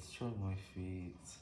Let's try my feet.